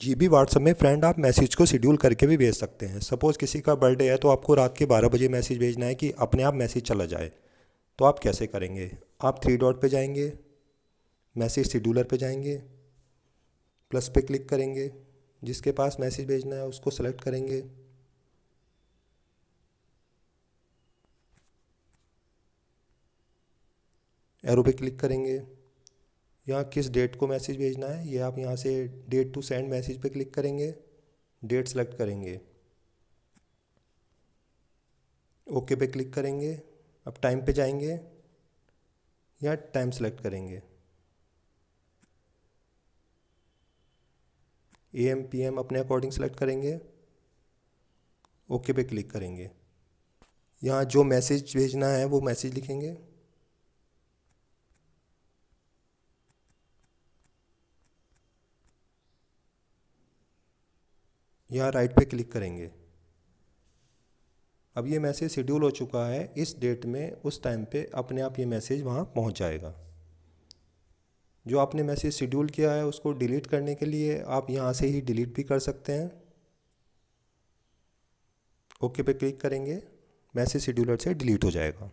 जी B WhatsApp में friend आप message को शेड्यूल करके भी भेज सकते हैं। सपोज़ किसी का बर्थडे है तो आपको रात के बारह बजे मैसेज भेजना है कि अपने आप मैसेज चला जाए। तो आप कैसे करेंगे? आप थ्री डॉट पे जाएँगे मैसेज शेड्यूलर पे जाएँगे प्लस पे क्लिक करेंगे, जिसके पास मैसेज भेजना है उसको सेलेक्ट करेंगे। एरो पे क्लिक करेंगे। यहाँ किस डेट को मैसेज भेजना है, ये आप यहाँ से डेट टू सेंड मैसेज पे क्लिक करेंगे डेट सेलेक्ट करेंगे। ओके पे क्लिक करेंगे, अब टाइम पे जाएँगे या टाइम सेलेक्ट करेंगे। ए एम पी एम अपने अकॉर्डिंग सेलेक्ट करेंगे ओके पे क्लिक करेंगे। यहाँ जो मैसेज भेजना है, वो मैसेज लिखेंगे। यहाँ राइट पे क्लिक करेंगे। अब ये मैसेज शेड्यूल हो चुका है, इस डेट में, उस टाइम पे अपने आप ये मैसेज वहाँ पहुँच जाएगा। जो आपने मैसेज शेड्यूल किया है, उसको डिलीट करने के लिए आप यहाँ से ही डिलीट भी कर सकते हैं। ओके पे क्लिक करेंगे मैसेज शेड्यूलर से डिलीट हो जाएगा।